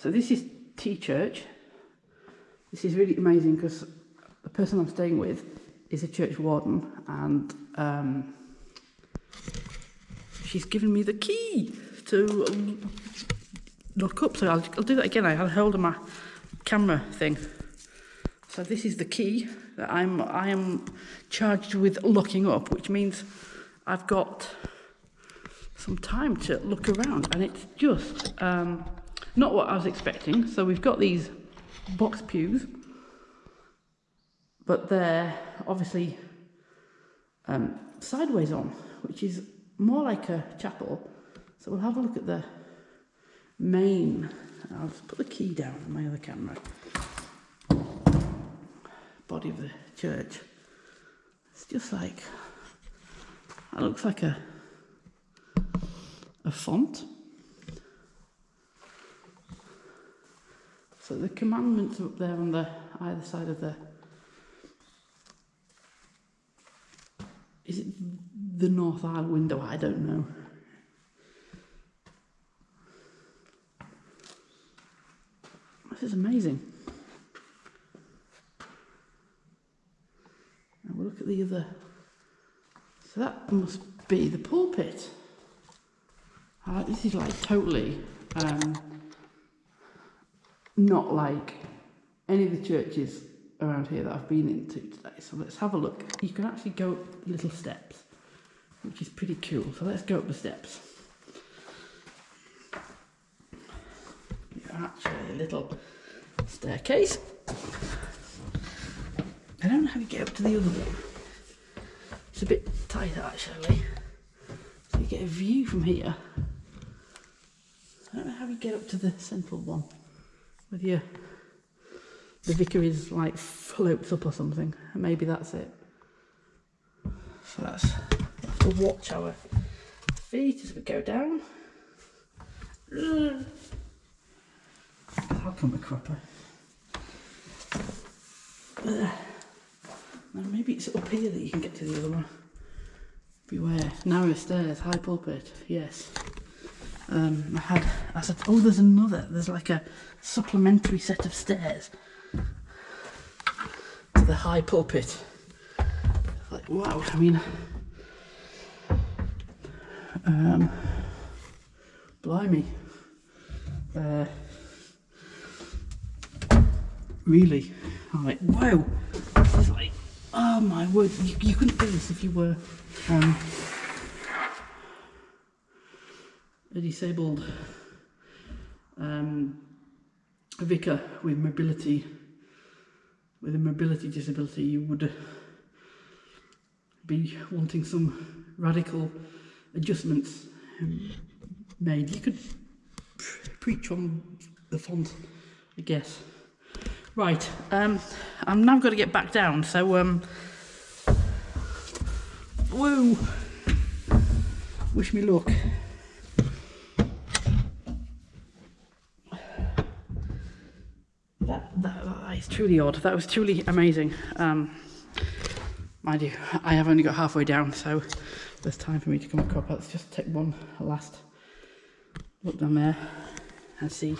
So this is T Church. This is really amazing because the person I'm staying with is a church warden and um, she's given me the key to um, look up. So I'll, I'll do that again. I had hold of my camera thing. So this is the key that I'm I am charged with locking up, which means I've got some time to look around, and it's just um, not what I was expecting. So we've got these box pews, but they're obviously um, sideways on, which is more like a chapel. So we'll have a look at the main. I'll just put the key down on my other camera. Body of the church. It's just like that looks like a a font. So the commandments are up there on the either side of the. Is it the north aisle window? I don't know. This is amazing. Now we'll look at the other. So that must be the pulpit. Uh, this is like totally um, not like any of the churches around here that I've been into today. So let's have a look. You can actually go up little steps, which is pretty cool. So let's go up the steps. Actually a little staircase. I don't know how you get up to the other one. It's a bit tight actually. So you get a view from here. I don't know how you get up to the central one. With your the vicar is like floats up or something. Maybe that's it. So that's to watch our feet as we go down. I'll come a cropper. Uh, now maybe it's up here that you can get to the other one. Beware. Narrow stairs, high pulpit, yes. Um, I had, I said, oh, there's another, there's like a supplementary set of stairs to the high pulpit. Like, wow, I mean, um, blimey. Uh, really, I'm like, wow, this is like, oh my word, you, you couldn't do this if you were, um, a disabled um, vicar with mobility, with a mobility disability, you would be wanting some radical adjustments made. You could preach on the font, I guess. Right, um, I'm now got to get back down, so, um, woo, wish me luck. That, that, that is truly odd. That was truly amazing. Um, mind you, I have only got halfway down, so there's time for me to come up. Let's just take one last look down there and see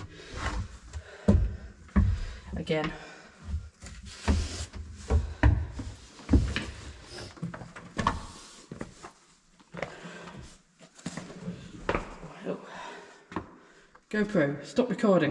again. GoPro, stop recording.